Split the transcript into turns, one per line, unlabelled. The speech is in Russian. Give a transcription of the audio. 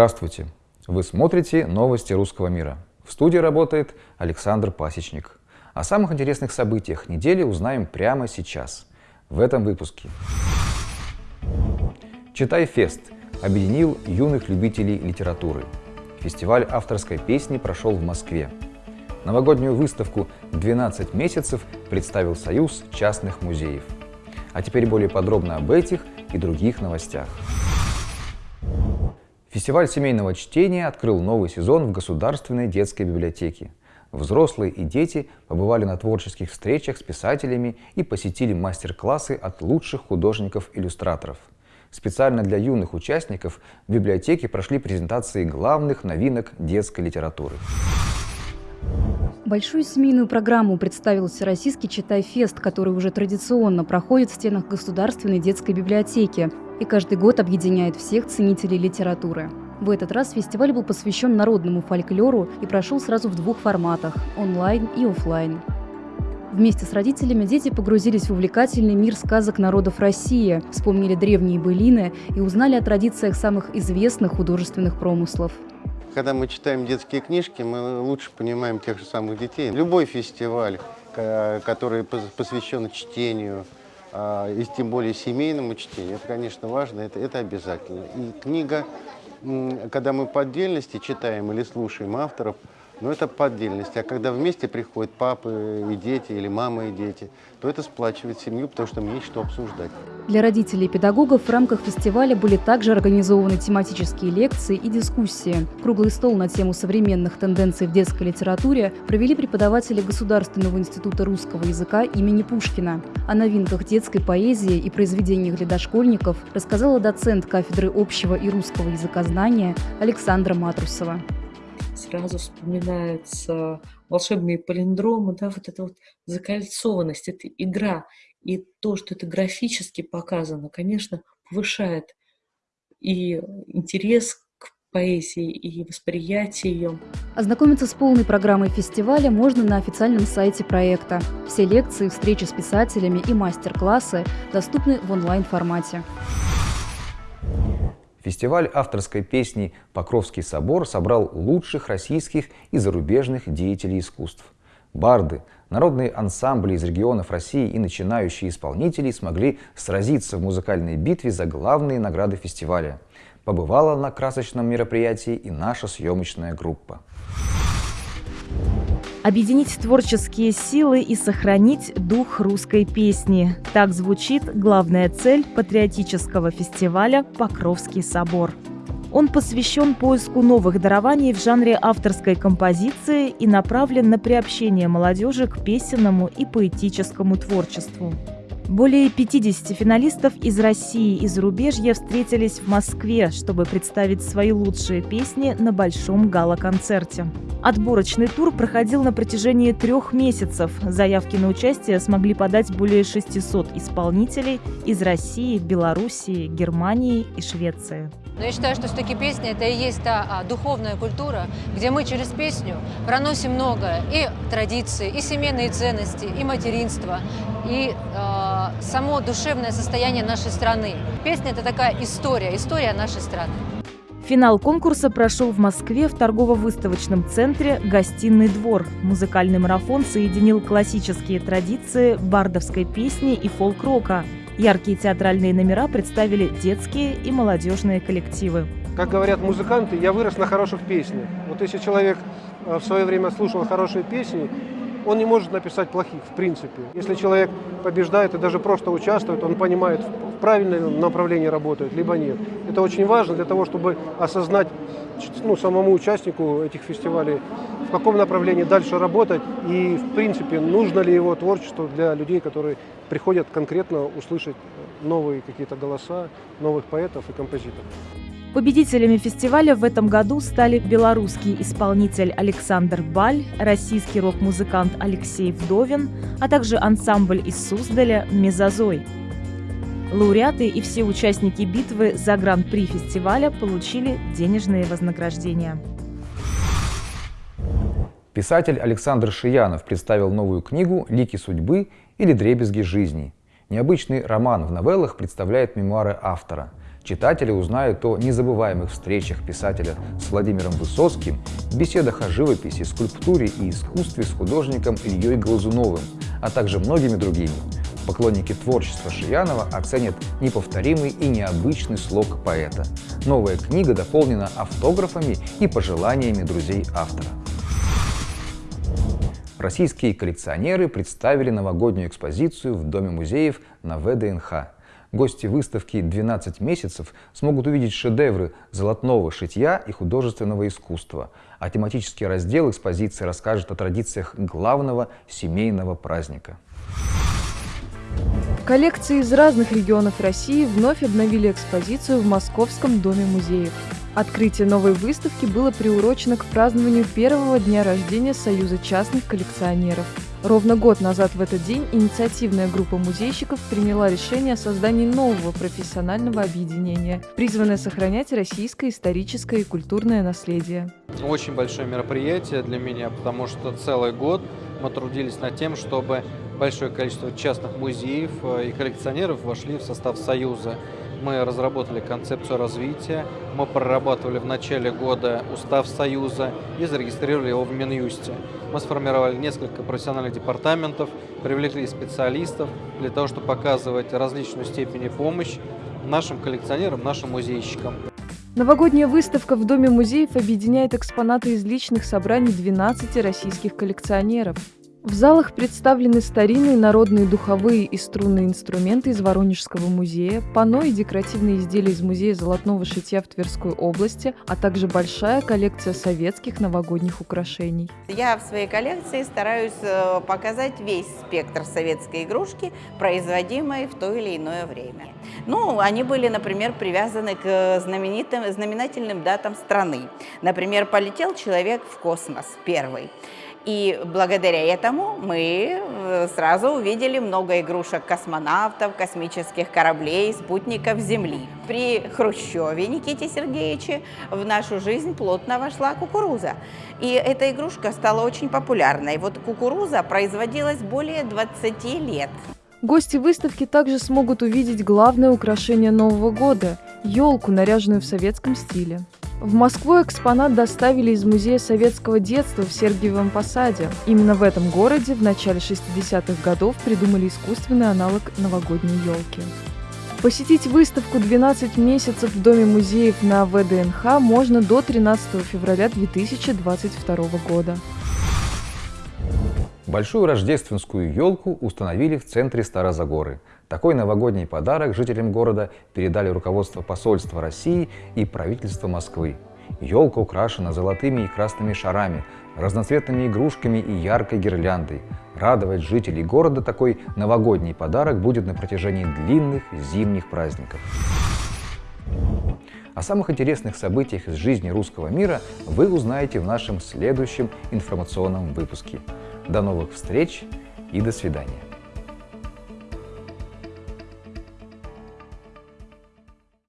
Здравствуйте! Вы смотрите новости русского мира. В студии работает Александр Пасечник. О самых интересных событиях недели узнаем прямо сейчас, в этом выпуске. Читай фест объединил юных любителей литературы. Фестиваль авторской песни прошел в Москве. Новогоднюю выставку «12 месяцев» представил Союз частных музеев. А теперь более подробно об этих и других новостях. Фестиваль семейного чтения открыл новый сезон в Государственной детской библиотеке. Взрослые и дети побывали на творческих встречах с писателями и посетили мастер-классы от лучших художников-иллюстраторов. Специально для юных участников в библиотеке прошли презентации главных новинок детской литературы.
Большую семейную программу представил Всероссийский «Читай-фест», который уже традиционно проходит в стенах Государственной детской библиотеки и каждый год объединяет всех ценителей литературы. В этот раз фестиваль был посвящен народному фольклору и прошел сразу в двух форматах – онлайн и офлайн. Вместе с родителями дети погрузились в увлекательный мир сказок народов России, вспомнили древние былины и узнали о традициях самых известных художественных промыслов.
Когда мы читаем детские книжки, мы лучше понимаем тех же самых детей. Любой фестиваль, который посвящен чтению, а, и тем более семейному чтению, это, конечно, важно, это, это обязательно. И книга, когда мы по отдельности читаем или слушаем авторов, но это по отдельности. А когда вместе приходят папы и дети, или мамы и дети, то это сплачивает семью, потому что мне есть что обсуждать.
Для родителей и педагогов в рамках фестиваля были также организованы тематические лекции и дискуссии. Круглый стол на тему современных тенденций в детской литературе провели преподаватели Государственного института русского языка имени Пушкина. О новинках детской поэзии и произведениях для дошкольников рассказала доцент кафедры общего и русского языкознания Александра Матрусова
сразу вспоминаются волшебные палиндромы, да, вот эта вот закольцованность, это игра. И то, что это графически показано, конечно, повышает и интерес к поэзии, и восприятие ее.
Ознакомиться с полной программой фестиваля можно на официальном сайте проекта. Все лекции, встречи с писателями и мастер-классы доступны в онлайн-формате.
Фестиваль авторской песни «Покровский собор» собрал лучших российских и зарубежных деятелей искусств. Барды, народные ансамбли из регионов России и начинающие исполнители смогли сразиться в музыкальной битве за главные награды фестиваля. Побывала на красочном мероприятии и наша съемочная группа.
Объединить творческие силы и сохранить дух русской песни. Так звучит главная цель патриотического фестиваля «Покровский собор». Он посвящен поиску новых дарований в жанре авторской композиции и направлен на приобщение молодежи к песенному и поэтическому творчеству. Более 50 финалистов из России и зарубежья встретились в Москве, чтобы представить свои лучшие песни на большом гала-концерте. Отборочный тур проходил на протяжении трех месяцев. Заявки на участие смогли подать более 600 исполнителей из России, Белоруссии, Германии и Швеции.
Но я считаю, что все-таки песня – это и есть та а, духовная культура, где мы через песню проносим многое. И традиции, и семейные ценности, и материнство, и э, само душевное состояние нашей страны. Песня – это такая история, история нашей страны.
Финал конкурса прошел в Москве в торгово-выставочном центре «Гостиный двор». Музыкальный марафон соединил классические традиции бардовской песни и фолк-рока – Яркие театральные номера представили детские и молодежные коллективы.
Как говорят музыканты, я вырос на хороших песнях. Вот если человек э, в свое время слушал хорошие песни, он не может написать плохих, в принципе. Если человек побеждает и даже просто участвует, он понимает, в правильном направлении работает, либо нет. Это очень важно для того, чтобы осознать ну, самому участнику этих фестивалей, в каком направлении дальше работать и, в принципе, нужно ли его творчество для людей, которые приходят конкретно услышать новые какие-то голоса, новых поэтов и композиторов.
Победителями фестиваля в этом году стали белорусский исполнитель Александр Баль, российский рок-музыкант Алексей Вдовин, а также ансамбль из Суздаля «Мезозой». Лауреаты и все участники битвы за гран-при фестиваля получили денежные вознаграждения.
Писатель Александр Шиянов представил новую книгу «Лики судьбы» или «Дребезги жизни». Необычный роман в новеллах представляет мемуары автора. Читатели узнают о незабываемых встречах писателя с Владимиром Высоцким, беседах о живописи, скульптуре и искусстве с художником Ильей Глазуновым, а также многими другими. Поклонники творчества Шиянова оценят неповторимый и необычный слог поэта. Новая книга дополнена автографами и пожеланиями друзей автора. Российские коллекционеры представили новогоднюю экспозицию в Доме музеев на ВДНХ. Гости выставки «12 месяцев» смогут увидеть шедевры золотного шитья и художественного искусства, а тематический раздел экспозиции расскажет о традициях главного семейного праздника.
Коллекции из разных регионов России вновь обновили экспозицию в Московском доме музеев. Открытие новой выставки было приурочено к празднованию первого дня рождения Союза частных коллекционеров. Ровно год назад в этот день инициативная группа музейщиков приняла решение о создании нового профессионального объединения, призванное сохранять российское историческое и культурное наследие.
Очень большое мероприятие для меня, потому что целый год мы трудились над тем, чтобы большое количество частных музеев э, и коллекционеров вошли в состав Союза. Мы разработали концепцию развития, мы прорабатывали в начале года устав Союза и зарегистрировали его в Минюсте. Мы сформировали несколько профессиональных департаментов, привлекли специалистов для того, чтобы показывать различную степень помощи нашим коллекционерам, нашим музейщикам.
Новогодняя выставка в Доме музеев объединяет экспонаты из личных собраний 12 российских коллекционеров. В залах представлены старинные народные духовые и струнные инструменты из Воронежского музея, панно и декоративные изделия из Музея золотного шитья в Тверской области, а также большая коллекция советских новогодних украшений.
Я в своей коллекции стараюсь э, показать весь спектр советской игрушки, производимой в то или иное время. Ну, они были, например, привязаны к знаменитым, знаменательным датам страны. Например, полетел человек в космос первый. И благодаря этому мы э, сразу увидели много игрушек космонавтов, космических кораблей, спутников Земли. При Хрущеве Никите Сергеевиче в нашу жизнь плотно вошла кукуруза. И эта игрушка стала очень популярной. Вот кукуруза производилась более 20 лет.
Гости выставки также смогут увидеть главное украшение Нового года – елку, наряженную в советском стиле. В Москву экспонат доставили из Музея советского детства в Сергиевом Посаде. Именно в этом городе в начале 60-х годов придумали искусственный аналог новогодней елки. Посетить выставку «12 месяцев в Доме музеев» на ВДНХ можно до 13 февраля 2022 года.
Большую рождественскую елку установили в центре Старозагоры. Такой новогодний подарок жителям города передали руководство посольства России и правительство Москвы. Елка украшена золотыми и красными шарами, разноцветными игрушками и яркой гирляндой. Радовать жителей города такой новогодний подарок будет на протяжении длинных зимних праздников. О самых интересных событиях из жизни русского мира вы узнаете в нашем следующем информационном выпуске. До новых встреч и до свидания.